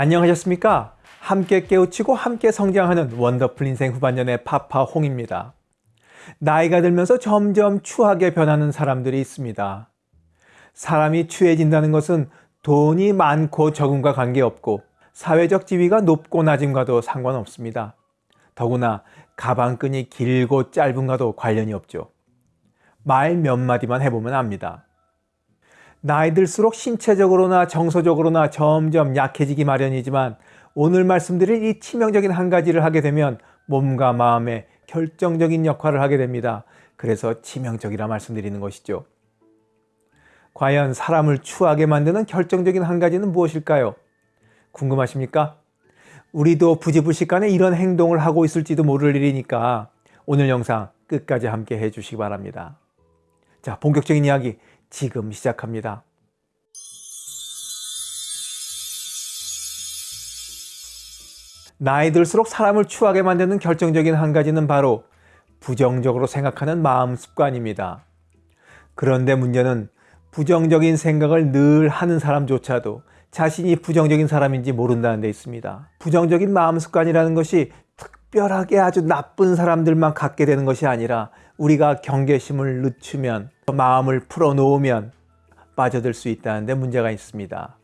안녕하셨습니까? 함께 깨우치고 함께 성장하는 원더풀 인생 후반년의 파파 홍입니다. 나이가 들면서 점점 추하게 변하는 사람들이 있습니다. 사람이 추해진다는 것은 돈이 많고 적음과 관계없고 사회적 지위가 높고 낮음과도 상관없습니다. 더구나 가방끈이 길고 짧은과도 관련이 없죠. 말 몇 마디만 해보면 압니다. 나이 들수록 신체적으로나 정서적으로나 점점 약해지기 마련이지만 오늘 말씀드릴 이 치명적인 한 가지를 하게 되면 몸과 마음에 결정적인 역할을 하게 됩니다. 그래서 치명적이라 말씀드리는 것이죠. 과연 사람을 추하게 만드는 결정적인 한 가지는 무엇일까요? 궁금하십니까? 우리도 부지불식간에 이런 행동을 하고 있을지도 모를 일이니까 오늘 영상 끝까지 함께 해주시기 바랍니다. 자, 본격적인 이야기 지금 시작합니다. 나이 들수록 사람을 추하게 만드는 결정적인 한 가지는 바로 부정적으로 생각하는 마음 습관입니다. 그런데 문제는 부정적인 생각을 늘 하는 사람조차도 자신이 부정적인 사람인지 모른다는 데 있습니다. 부정적인 마음 습관이라는 것이 특별하게 아주 나쁜 사람들만 갖게 되는 것이 아니라 우리가 경계심을 늦추면 마음을 풀어놓으면 빠져들 수 있다는 데 문제가 있습니다.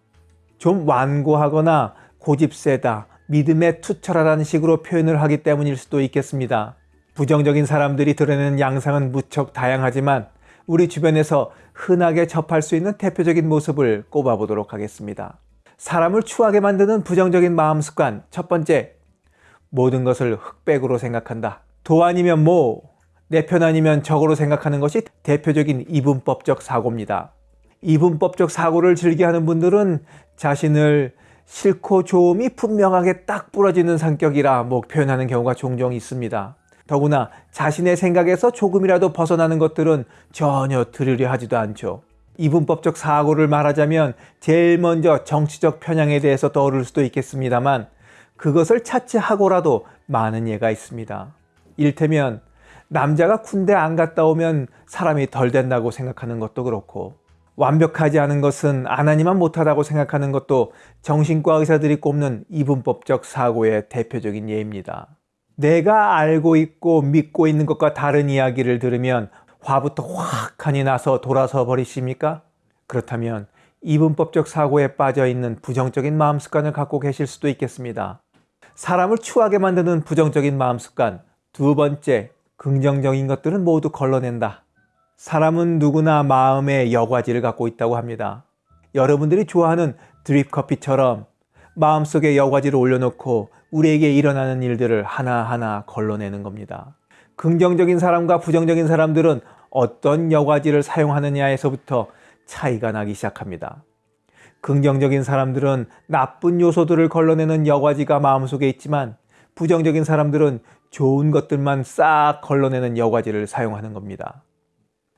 좀 완고하거나 고집 세다, 믿음에 투철하라는 식으로 표현을 하기 때문일 수도 있겠습니다. 부정적인 사람들이 드러내는 양상은 무척 다양하지만 우리 주변에서 흔하게 접할 수 있는 대표적인 모습을 꼽아보도록 하겠습니다. 사람을 추하게 만드는 부정적인 마음 습관 첫 번째, 모든 것을 흑백으로 생각한다. 도 아니면 모, 내 편 아니면 적으로 생각하는 것이 대표적인 이분법적 사고입니다. 이분법적 사고를 즐겨하는 분들은 자신을 싫고 좋음이 분명하게 딱 부러지는 성격이라 뭐 표현하는 경우가 종종 있습니다. 더구나 자신의 생각에서 조금이라도 벗어나는 것들은 전혀 들으려 하지도 않죠. 이분법적 사고를 말하자면 제일 먼저 정치적 편향에 대해서 떠오를 수도 있겠습니다만 그것을 차치하고라도 많은 예가 있습니다. 일테면 남자가 군대 안 갔다 오면 사람이 덜 된다고 생각하는 것도 그렇고 완벽하지 않은 것은 안 하니만 못하다고 생각하는 것도 정신과 의사들이 꼽는 이분법적 사고의 대표적인 예입니다. 내가 알고 있고 믿고 있는 것과 다른 이야기를 들으면 화부터 확하니 나서 돌아서 버리십니까? 그렇다면 이분법적 사고에 빠져 있는 부정적인 마음 습관을 갖고 계실 수도 있겠습니다. 사람을 추하게 만드는 부정적인 마음 습관 두 번째, 긍정적인 것들은 모두 걸러낸다. 사람은 누구나 마음의 여과지를 갖고 있다고 합니다. 여러분들이 좋아하는 드립 커피처럼 마음속에 여과지를 올려놓고 우리에게 일어나는 일들을 하나하나 걸러내는 겁니다. 긍정적인 사람과 부정적인 사람들은 어떤 여과지를 사용하느냐에서부터 차이가 나기 시작합니다. 긍정적인 사람들은 나쁜 요소들을 걸러내는 여과지가 마음속에 있지만 부정적인 사람들은 좋은 것들만 싹 걸러내는 여과지를 사용하는 겁니다.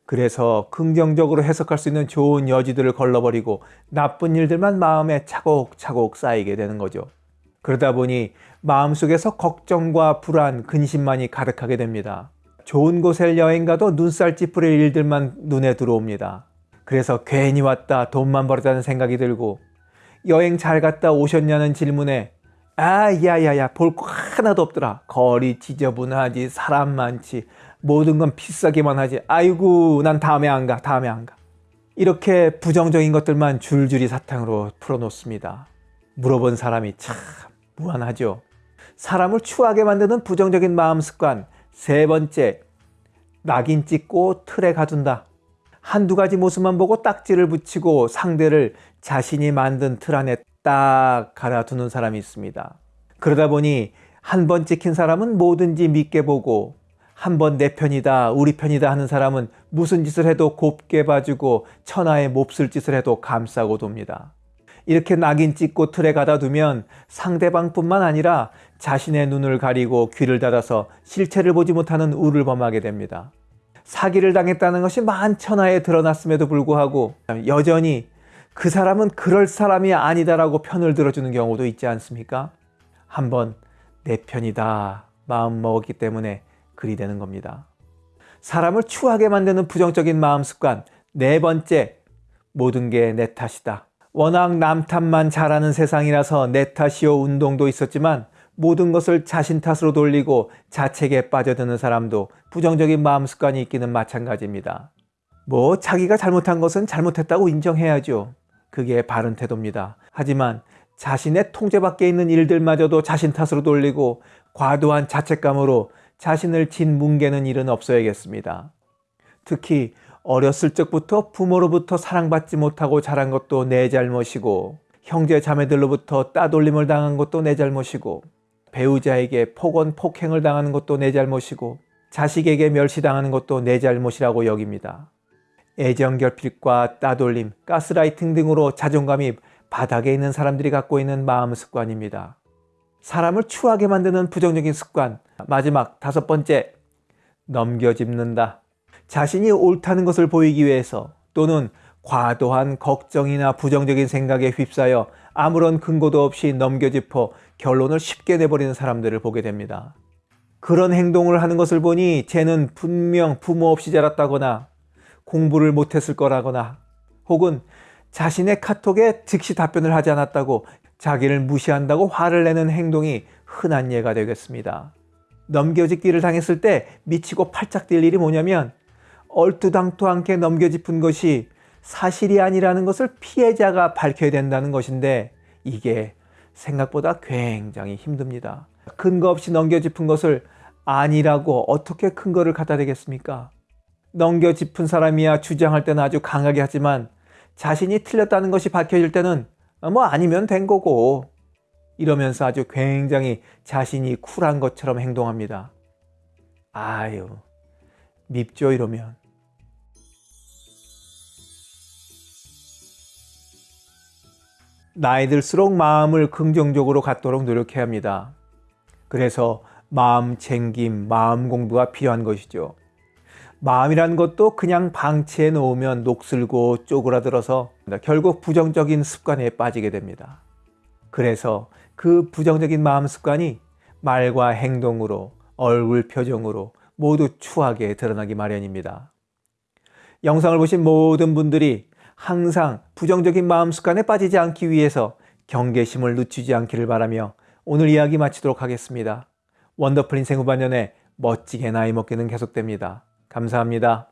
그래서 긍정적으로 해석할 수 있는 좋은 여지들을 걸러버리고 나쁜 일들만 마음에 차곡차곡 쌓이게 되는 거죠. 그러다 보니 마음속에서 걱정과 불안, 근심만이 가득하게 됩니다. 좋은 곳에 여행 가도 눈살 찌푸릴 일들만 눈에 들어옵니다. 그래서 괜히 왔다 돈만 벌었다는 생각이 들고 여행 잘 갔다 오셨냐는 질문에 아 야야야 볼 거 하나도 없더라. 거리 지저분하지 사람 많지 모든 건 비싸기만 하지. 아이고 난 다음에 안 가 다음에 안 가. 이렇게 부정적인 것들만 줄줄이 사탕으로 풀어놓습니다. 물어본 사람이 참 무한하죠. 사람을 추하게 만드는 부정적인 마음 습관. 세 번째 낙인 찍고 틀에 가둔다. 한두 가지 모습만 보고 딱지를 붙이고 상대를 자신이 만든 틀 안에 딱 갈아두는 사람이 있습니다 그러다 보니 한 번 찍힌 사람은 뭐든지 믿게 보고 한 번 내 편이다 우리 편이다 하는 사람은 무슨 짓을 해도 곱게 봐주고 천하에 몹쓸 짓을 해도 감싸고 돕니다. 이렇게 낙인 찍고 틀에 가다 두면 상대방뿐만 아니라 자신의 눈을 가리고 귀를 닫아서 실체를 보지 못하는 우를 범하게 됩니다. 사기를 당했다는 것이 만천하에 드러났음에도 불구하고 여전히 그 사람은 그럴 사람이 아니다라고 편을 들어주는 경우도 있지 않습니까? 한번 내 편이다 마음 먹었기 때문에 글이 되는 겁니다. 사람을 추하게 만드는 부정적인 마음 습관 네 번째, 모든 게 내 탓이다. 워낙 남 탓만 잘하는 세상이라서 내 탓이요 운동도 있었지만 모든 것을 자신 탓으로 돌리고 자책에 빠져드는 사람도 부정적인 마음 습관이 있기는 마찬가지입니다. 뭐 자기가 잘못한 것은 잘못했다고 인정해야죠. 그게 바른 태도입니다. 하지만 자신의 통제 밖에 있는 일들마저도 자신 탓으로 돌리고 과도한 자책감으로 자신을 짓뭉개는 일은 없어야겠습니다. 특히 어렸을 적부터 부모로부터 사랑받지 못하고 자란 것도 내 잘못이고 형제 자매들로부터 따돌림을 당한 것도 내 잘못이고 배우자에게 폭언 폭행을 당하는 것도 내 잘못이고 자식에게 멸시당하는 것도 내 잘못이라고 여깁니다. 애정 결핍과 따돌림, 가스라이팅 등으로 자존감이 바닥에 있는 사람들이 갖고 있는 마음 습관입니다. 사람을 추하게 만드는 부정적인 습관. 마지막 다섯 번째, 넘겨짚는다. 자신이 옳다는 것을 보이기 위해서 또는 과도한 걱정이나 부정적인 생각에 휩싸여 아무런 근거도 없이 넘겨짚어 결론을 쉽게 내버리는 사람들을 보게 됩니다. 그런 행동을 하는 것을 보니 쟤는 분명 부모 없이 자랐다거나 공부를 못했을 거라거나 혹은 자신의 카톡에 즉시 답변을 하지 않았다고 자기를 무시한다고 화를 내는 행동이 흔한 예가 되겠습니다. 넘겨짚기를 당했을 때 미치고 팔짝 뛸 일이 뭐냐면 얼두당토 않게 넘겨짚은 것이 사실이 아니라는 것을 피해자가 밝혀야 된다는 것인데 이게 생각보다 굉장히 힘듭니다. 근거 없이 넘겨짚은 것을 아니라고 어떻게 근거를 갖다 대겠습니까? 넘겨 짚은 사람이야 주장할 때는 아주 강하게 하지만 자신이 틀렸다는 것이 밝혀질 때는 뭐 아니면 된 거고 이러면서 아주 굉장히 자신이 쿨한 것처럼 행동합니다. 아유 밉죠 이러면. 나이 들수록 마음을 긍정적으로 갖도록 노력해야 합니다. 그래서 마음 챙김, 마음 공부가 필요한 것이죠. 마음이란 것도 그냥 방치해 놓으면 녹슬고 쪼그라들어서 결국 부정적인 습관에 빠지게 됩니다. 그래서 그 부정적인 마음 습관이 말과 행동으로 얼굴 표정으로 모두 추하게 드러나기 마련입니다. 영상을 보신 모든 분들이 항상 부정적인 마음 습관에 빠지지 않기 위해서 경계심을 늦추지 않기를 바라며 오늘 이야기 마치도록 하겠습니다. 원더풀 인생 후반년에 멋지게 나이 먹기는 계속됩니다. 감사합니다.